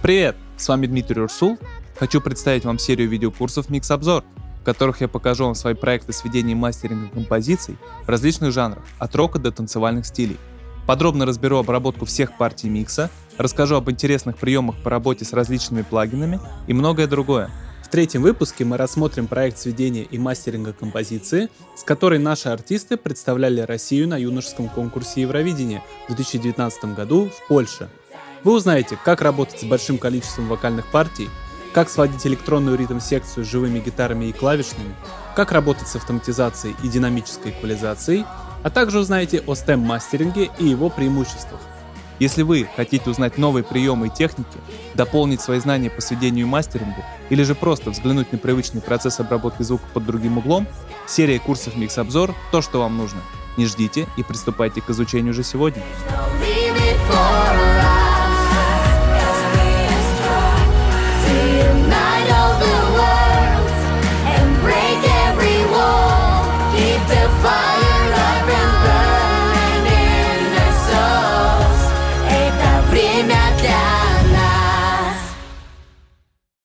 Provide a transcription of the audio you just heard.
Привет! С вами Дмитрий Урсул. Хочу представить вам серию видеокурсов «Микс Обзор», в которых я покажу вам свои проекты сведения и мастеринга композиций в различных жанрах, от рока до танцевальных стилей – Подробно разберу обработку всех партий микса, расскажу об интересных приемах по работе с различными плагинами и многое другое. В третьем выпуске мы рассмотрим проект сведения и мастеринга композиции, с которой наши артисты представляли Россию на юношеском конкурсе Евровидения в 2019 году в Польше. Вы узнаете, как работать с большим количеством вокальных партий, как сводить электронную ритм-секцию с живыми гитарами и клавишными, как работать с автоматизацией и динамической эквализацией, а также узнаете о STEM-мастеринге и его преимуществах. Если вы хотите узнать новые приемы и техники, дополнить свои знания по сведению и мастерингу, или же просто взглянуть на привычный процесс обработки звука под другим углом, серия курсов Mix Обзор – то, что вам нужно. Не ждите и приступайте к изучению уже сегодня.